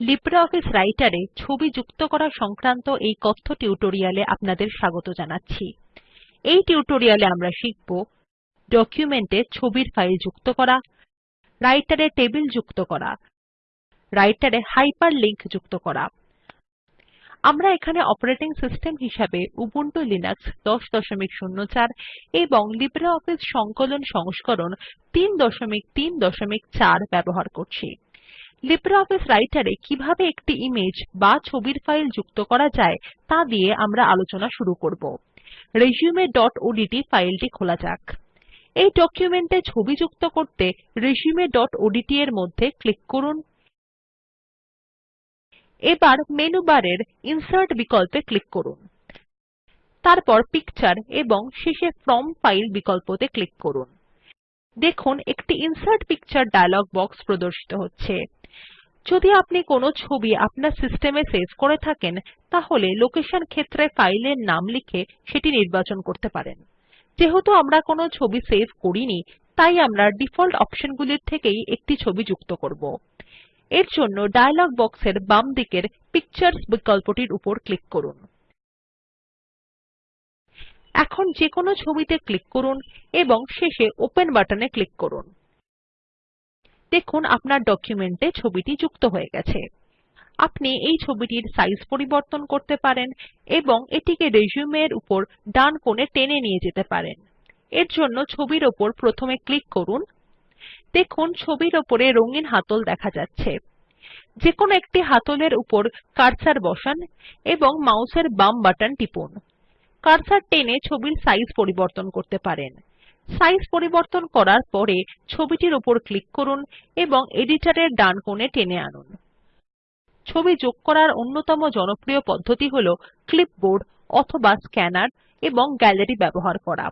LibreOffice writer এ ছবি যুক্ত করা সংক্রান্ত এই কথ্য টিউটোরিয়ালে আপনাদের স্বাগত জানাচ্ছি। এই টিউটোরিয়ালে আমরা শিখব ডকুমেন্ট ছবির ফাইল যুক্ত করা রাইটার টেবিল যুক্ত করা রাইটার হাইপারলিংক যুক্ত করা। আমরা এখানে অপারেটিং সিস্টেম হিসাবে উবুন্টু লিনাক্স 1004 এবং লিব্রিঅফিস সংকলন সংস্করণ 334 ব্যবহার করছি। লিব্রিঅফিস রাইটার এ কীভাবে একটি ইমেজ বা ছবির ফাইল যুক্ত করা যায় তা দিয়ে আমরা আলোচনা শুরু করব। resumeওডিটি ফাইলটি খোলা যাক। এই ডকুমেন্টে ছবি যুক্ত করতে resumeওডিটি এর মধ্যে ক্লিক করুন। এবার মেনু বারের ইনসার্ট বিকল্পে ক্লিক করুন। তারপর পিকচার এবং শেষে ফ্রম ফাইল বিকল্পতে ক্লিক করুন। দেখুন, একটি ইনসার্ট পিকচার ডায়লগ বক্স প্রদর্শিত হচ্ছে। যদি আপনি কোনো ছবি আপনার সিস্টেমে সেভ করে থাকেন, তাহলে লোকেশন ক্ষেত্রে ফাইলের নাম লিখে সেটি নির্বাচন করতে পারেন। যেহেতু আমরা কোনো ছবি সেভ করিনি, তাই আমরা ডিফল্ট অপশনগুলির থেকেই একটি ছবি যুক্ত করব। এর জন্য ডায়লগ বক্সের বাম দিকের পিকচার্স বিকল্পটির উপর ক্লিক করুন। এখন যেকোনো ছবিতে ক্লিক করুন এবং শেষে ওপেন বাটনে ক্লিক করুন। দেখুন আপনার ডকুমেন্টে ছবিটি যুক্ত হয়ে গেছে। আপনি এই ছবিটির সাইজ পরিবর্তন করতে পারেন এবং এটিকে রিসিউম এর উপর ডান কোণে টেনে নিয়ে যেতে পারেন। এর জন্য ছবির উপর প্রথমে ক্লিক করুন। দেখুন ছবির উপরে রঙিন হাতল দেখা যাচ্ছে। যেকোনো একটি হাতলের উপর কার্সার বসান এবং মাউসের বাম বাটন টিপুন। কার্সার টেনে ছবির সাইজ পরিবর্তন করতে পারেন। সাইজ পরিবর্তন করার পরে ছবিটির উপর ক্লিক করুন এবং এডিটর এর ডান কোণে টেনে আনুন। ছবি যোগ করার অন্যতম জনপ্রিয় পদ্ধতি হল ক্লিপবোর্ড অথবা স্ক্যানার এবং গ্যালারি ব্যবহার করা।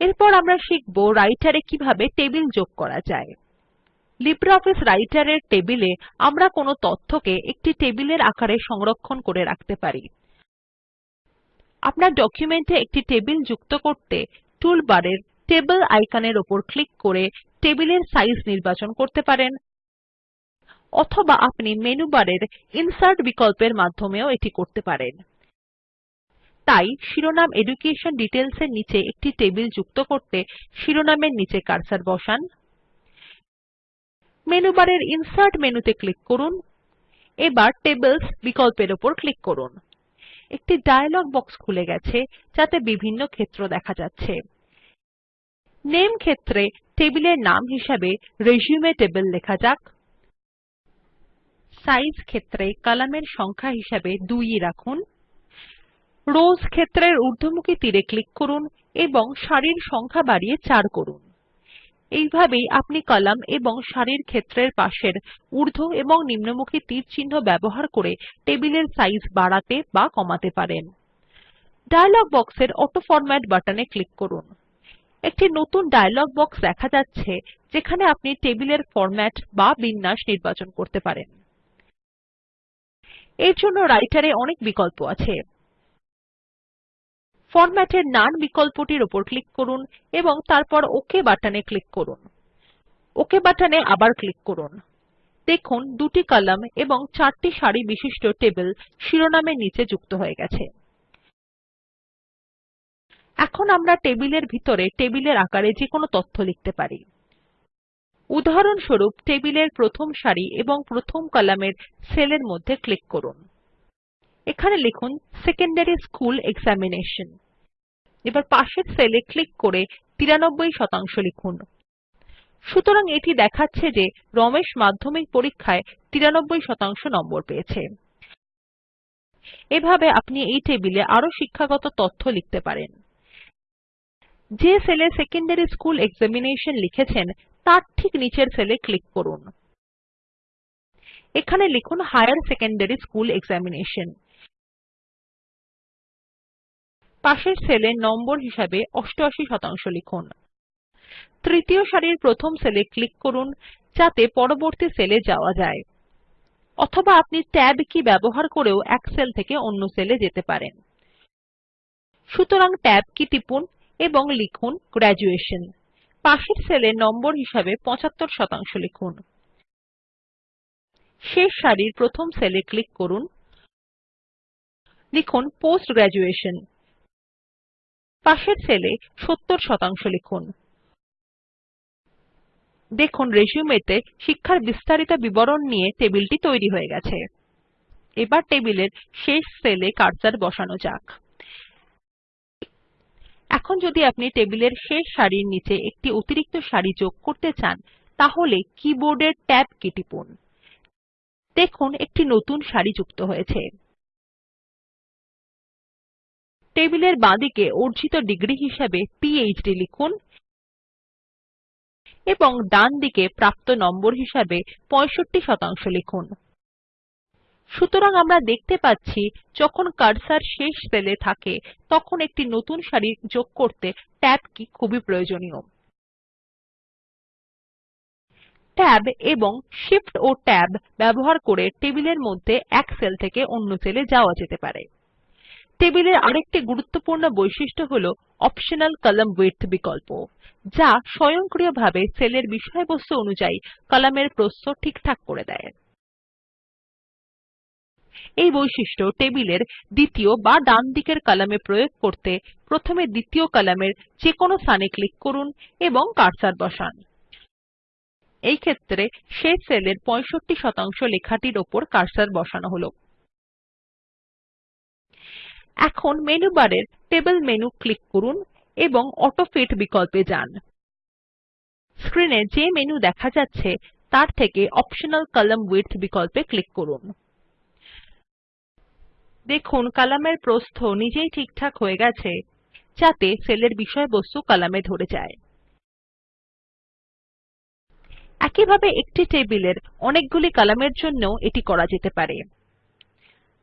এরপর আমরা শিখব রাইটার কীভাবে টেবিল যোগ করা যায়। লিব্রিঅফিস রাইটার এর টেবিলে আমরা কোনো তথ্যকে একটি টেবিলের আকারে সংরক্ষণ করে রাখতে পারি। আপনার ডকুমেন্টে একটি টেবিল যুক্ত করতে টুলবারের টেবল আইকনের উপর ক্লিক করে টেবিলের সাইজ নির্বাচন করতে পারেন। অথবা আপনি মেনু বারের ইনসার্ট বিকল্পের মাধ্যমেও এটি করতে পারেন। তাই শিরোনাম এডুকেশন ডিটেইলস এর নিচে একটি টেবিল যুক্ত করতে শিরোনামের নিচে কার্সার বসান। মেনু বারের ইনসার্ট মেনুতে ক্লিক করুন। এবার টেবলস বিকল্পের উপর ক্লিক করুন। একটি ডায়লগ বক্স খুলে গেছে, যাতে বিভিন্ন ক্ষেত্র দেখা যাচ্ছে। নামে ক্ষেত্রে টেবিলের নাম হিসাবে রিসিউম টেবল লেখা যাক। সাইজ ক্ষেত্রে কলামের সংখ্যা হিসাবে 2 রাখুন। রোস ক্ষেত্রের ঊর্ধ্বমুখী তীর ক্লিক করুন এবং সারির সংখ্যা বাড়িয়ে 4 করুন। এইভাবেই আপনি কলাম এবং সারির ক্ষেত্রের পাশের ঊর্ধ্ব এবং নিম্নমুখী তীরচিহ্ন ব্যবহার করে টেবিলের সাইজ বাড়াতে বা কমাতে পারেন। ডায়লগ বক্সের অটোফরম্যাট বাটনে ক্লিক করুন। একটি নতুন ডায়লগ বক্স দেখা যাচ্ছে, যেখানে আপনি টেবিলের ফরম্যাট বা বিন্যাস নির্বাচন করতে পারেন। এর জন্য রাইটার এ অনেক বিকল্প আছে। ফরম্যাট এর নোন বিকল্পটির উপর ক্লিক করুন এবং তারপর ওক বাটনে ক্লিক করুন। ওক বাটনে আবার ক্লিক করুন। দেখুন, দুটি কলাম এবং চারটি সারি বিশিষ্ট টেবিল শিরোনামের নিচে যুক্ত হয়ে গেছে। এখন আমরা টেবিলের ভিতরে টেবিলের আকারে যেকোনো তথ্য লিখতে পারি। উদাহরণস্বরূপ টেবিলের প্রথম সারি এবং প্রথম কলামের সেলের মধ্যে ক্লিক করুন। এখানে লিখুন সেকেন্ডারি স্কুল এক্সামিনেশন এবার পাশের সেলে ক্লিক করে 93 শতাংশ লিখুন। সুতরাং এটি দেখাচ্ছে যে রমেশ মাধ্যমিক পরীক্ষায় 93 শতাংশ নম্বর পেয়েছে। এভাবে আপনি এই টেবিলে আরও শিক্ষাগত তথ্য লিখতে পারেন। যে সেলে সেকেন্ডারি স্কুল এক্সামিনেশন লিখেছেন, তার ঠিক নিচের সেলে ক্লিক করুন। এখানে লিখুন হায়ার সেকেন্ডারি স্কুল এক্সামিনেশন পাশের সেলে নম্বর হিসাবে 88 শতাংশ লিখুন। তৃতীয় সারির প্রথম সেলে ক্লিক করুন, যাতে পরবর্তী সেলে যাওয়া যায়। অথবা আপনি ট্যাব কি ব্যবহার করেও এক সেল থেকে অন্য সেলে যেতে পারেন। সুতরাং ট্যাব কি টিপুন এবং লিখুন গ্র্যাজুয়েশন। পাশের সেলে নম্বর হিসাবে 75 শতাংশ লিখুন। শেষ সারির প্রথম সেলে ক্লিক করুন। লিখুন পোস্ট গ্র্যাজুয়েশন। পাশের সেলে ৭০ শতাংশ লিখুন। দেখুন তে শিক্ষার বিস্তারিত বিবরণ নিয়ে টেবিলটি তৈরি হয়ে গেছে। এবার টেবিলের শেষ সেলে কার্সর বসানো যাক। এখন যদি আপনি টেবিলের শেষ সারির নিচে একটি অতিরিক্ত সারি যোগ করতে চান, তাহলে কীবোর্ডের ট্যাব কী টিপুন। দেখুন, একটি নতুন সারি যুক্ত হয়েছে। টেবিলের বাঁদিকে অর্জিত ডিগ্রী হিসাবে পিএচডি লিখুন এবং ডানদিকে প্রাপ্ত নম্বর হিসাবে 65 শতাংশ লিখুন। সুতরাং আমরা দেখতে পাচ্ছি, যখন কার্সর শেষ সেলে থাকে, তখন একটি নতুন সারি যোগ করতে ট্যাব কী খুবই প্রয়োজনীয়। ট্যাব এবং Shift ও ট্যাব ব্যবহার করে টেবিলের মধ্যে এক সেল থেকে অন্য সেলে যাওয়া যেতে পারে। টেবিলের আরেকটি গুরুত্বপূর্ণ বৈশিষ্ট্য হল অপশনাল কলাম্ন উইডথ বিকল্প, যা স্বয়ংক্রিয়ভাবে সেলের বিষয়বস্তু অনুযায়ী কলামের প্রস্থ ঠিকঠাক করে দেয়। এই বৈশিষ্ট্য টেবিলের দ্বিতীয় বা ডান দিকের কলামে প্রয়োগ করতে প্রথমে দ্বিতীয় কলামের যেকোনো স্থানে ক্লিক করুন এবং কার্সর বসান। এই ক্ষেত্রে শেষ সেলের 65 শতাংশ লেখাটির উপর কার্সর বসানো হল। এখন মেনু বারের টেবল মেনু ক্লিক করুন এবং অটোফিট বিকল্পে যান। স্ক্রিন এ যে মেনু দেখা যাচ্ছে, তার থেকে অপ্টিমাল কলাম্ন উইডথ বিকল্পে ক্লিক করুন। দেখুন কলামের প্রস্থ নিজেই ঠিকঠাক হয়ে গেছে, যাতে সেলের বিষয়বস্তু কলামে ধরে যায়। একইভাবে একটি টেবিলের অনেকগুলি কলামের জন্যও এটি করা যেতে পারে।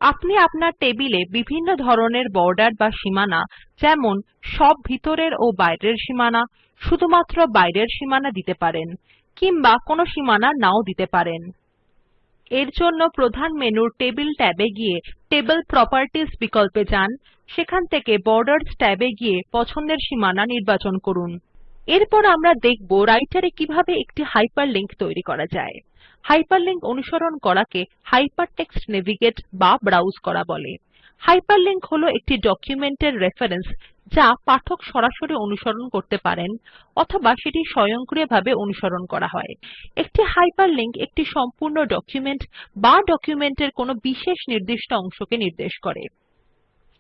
আপনি আপনার টেবিলে বিভিন্ন ধরনের বর্ডার বা সীমানা, যেমন সব ভিতরের ও বাইরের সীমানা, শুধুমাত্র বাইরের সীমানা দিতে পারেন, কিংবা কোনো সীমানা নাও দিতে পারেন। এর জন্য প্রধান মেনুর টেবিল ট্যাবে গিয়ে টেবল প্রপার্টিস বিকল্পে যান, সেখান থেকে বর্ডার্স ট্যাবে গিয়ে পছন্দের সীমানা নির্বাচন করুন। এরপর আমরা দেখব রাইটার এ কীভাবে একটি হাইপারলিংক তৈরি করা যায়। হাইপারলিংক অনুসরণ করাকে হাইপারটেক্সট নেভিগেট বা ব্রাউজ করা বলে। হাইপারলিংক হল একটি ডকুমেন্টের রেফারেন্স যা পাঠক সরাসরি অনুসরণ করতে পারেন অথবা সেটি স্বয়ংক্রিয়ভাবে অনুসরণ করা হয়। একটি হাইপারলিংক একটি সম্পূর্ণ ডকুমেন্ট বা ডকুমেন্টের কোনো বিশেষ নির্দিষ্ট অংশকে নির্দেশ করে।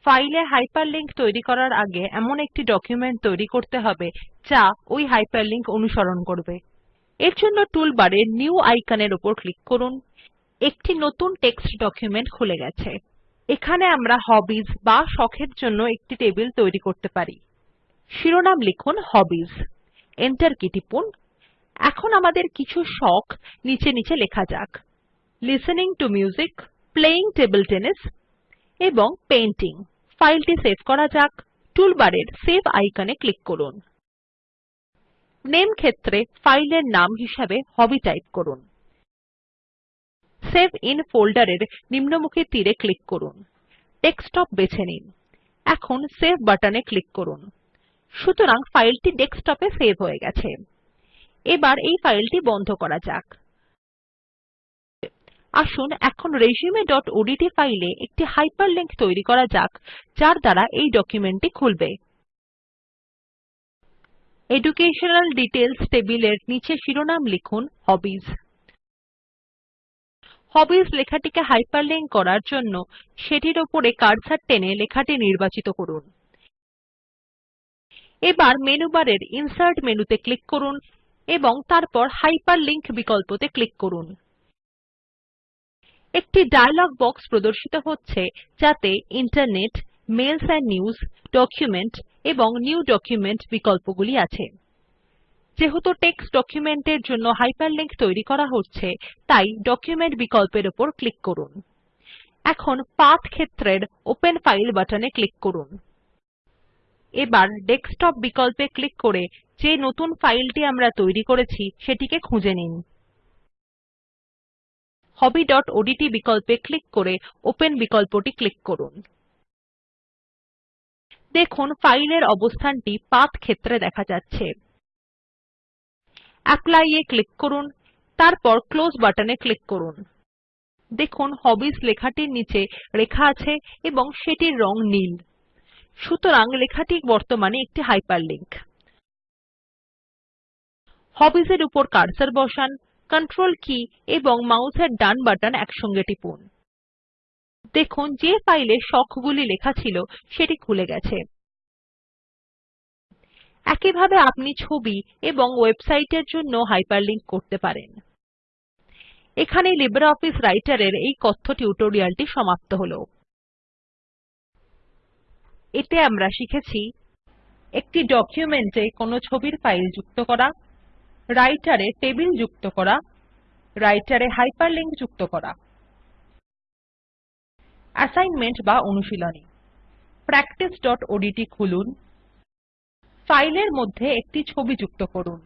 ফাইলে হাইপারলিংক তৈরি করার আগে এমন একটি ডকুমেন্ট তৈরি করতে হবে যা ওই হাইপারলিংক অনুসরণ করবে। এর জন্য টুলবারে নিউ আইকনের উপর ক্লিক করুন। একটি নতুন টেক্সট ডকুমেন্ট খুলে গেছে। এখানে আমরা হবিস বা শখের জন্য একটি টেবিল তৈরি করতে পারি। শিরোনাম লিখুন হবিস। এন্টার কী টিপুন। এখন আমাদের কিছু শখ নিচে নিচে লেখা যাক। Listening to music playing table tennis এবং পেইন্টিং ফাইলটি সেভ করা যাক। টুলবারের সেভ আইকনে ক্লিক করুন। নামে ক্ষেত্রে ফাইলের নাম হিসাবে হবি টাইপ করুন। সেভ আইএন ফোল্ডের এর নিম্নমুখী তীর ক্লিক করুন। ডেস্কটপ বেছে নিন। এখন সেভ বাটনে ক্লিক করুন। সুতরাং ফাইলটি ডেস্কটপ এ সেভ হয়ে গেছে। এবার এই ফাইলটি বন্ধ করা যাক। আসুন এখন resumeওডিটি ফাইলে একটি হাইপারলিংক তৈরি করা যাক, যার দ্বারা এই ডকুমেন্টটি খুলবে। এডুকেশনাল ডিটেইলস টেবিলের নিচে শিরোনাম লিখুন হবিস হবিস লেখাটিকে হাইপারলিংক করার জন্য সেটির উপরে কার্সর টেনে লেখাটি নির্বাচিত করুন। এবার মেনু বারের ইনসার্ট মেনুতে ক্লিক করুন এবং তারপর হাইপারলিংক বিকল্পতে ক্লিক করুন। একটি ডায়লগ বক্স প্রদর্শিত হচ্ছে যাতে internet mails and news document এবং নিউ ডকুমেন্ট বিকল্পগুলি আছে। যেহেতু টেক্সট ডকুমেন্টের জন্য হাইপারলিংক তৈরি করা হচ্ছে, তাই ডকুমেন্ট বিকল্পের উপর ক্লিক করুন। এখন পাথ ক্ষেত্রের ওপেন ফাইল বাটনে ক্লিক করুন। এবার ডেস্কটপ বিকল্পে ক্লিক করে যে নতুন ফাইলটি আমরা তৈরি করেছি, সেটিকে খুঁজে নিন। hobbyওডিটি বিকল্পে ক্লিক করে ওপেন বিকল্পটি ক্লিক করুন। দেখুন ফাইলের অবস্থানটি পাথ ক্ষেত্রে দেখা যাচ্ছে। অ্যাপলি এ ক্লিক করুন, তারপর ক্লোজ বাটনে ক্লিক করুন। দেখুন হবিস লেখাটির নিচে রেখা আছে এবং সেটির রং নীল। সুতরাং লেখাটি বর্তমানে একটি হাইপারলিংক। হবিস এর উপর কার্সার বসান, কন্ট্রোল কী এবং মাউসের ডান বাটন একসঙ্গে টিপুন। দেখুন যে ফাইল এ শখ লেখা ছিল সেটি খুলে গেছে। একইভাবে আপনি ছবি এবং ওয়েবসাইটের জন্য হাইপারলিংক করতে পারেন। এখানেই লিব্রিঅফিস রাইটের এর এই কথ্য টিউটোরিয়ালটি সমাপ্ত হল। এতে আমরা শিখেছি একটি ডকুমেন্টে কোনো ছবির ফাইল যুক্ত করা, রাইটের টেবিল যুক্ত করা, রাইটের হাইপারলিংক যুক্ত করা। অ্যাসাইনমেন্ট বা অনুশীলনী। practiceওডিটি খুলুন। ফাইলের মধ্যে একটি ছবি যুক্ত করুন।